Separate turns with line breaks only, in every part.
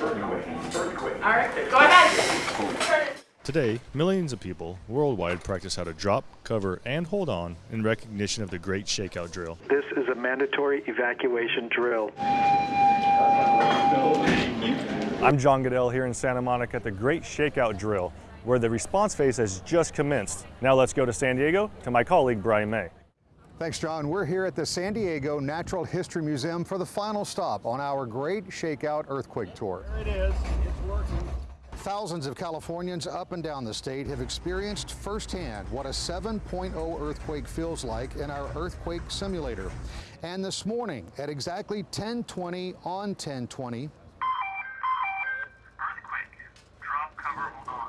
All right, go ahead.
Today, millions of people worldwide practice how to drop, cover, and hold on in recognition of the Great Shakeout Drill.
This is a mandatory evacuation drill.
I'm John Goodell here in Santa Monica at the Great Shakeout Drill, where the response phase has just commenced. Now let's go to San Diego to my colleague Brian May.
Thanks, John. We're here at the San Diego Natural History Museum for the final stop on our Great Shakeout Earthquake Tour.
There it is. It's working.
Thousands of Californians up and down the state have experienced firsthand what a 7.0 earthquake feels like in our earthquake simulator. And this morning at exactly 1020 on 1020,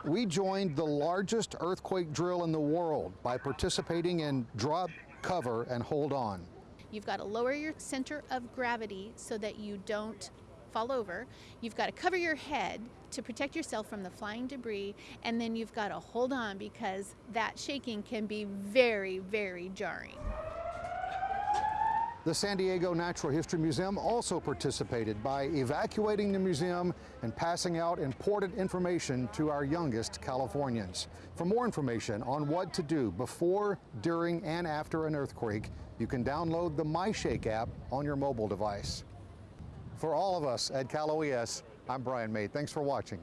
we joined the largest earthquake drill in the world by participating in drop, cover, and hold on.
You've got to lower your center of gravity so that you don't fall over. You've got to cover your head to protect yourself from the flying debris, and then you've got to hold on because that shaking can be very, very jarring.
The San Diego Natural History Museum also participated by evacuating the museum and passing out important information to our youngest Californians. For more information on what to do before, during, and after an earthquake, you can download the MyShake app on your mobile device. For all of us at Cal OES, I'm Brian May. Thanks for watching.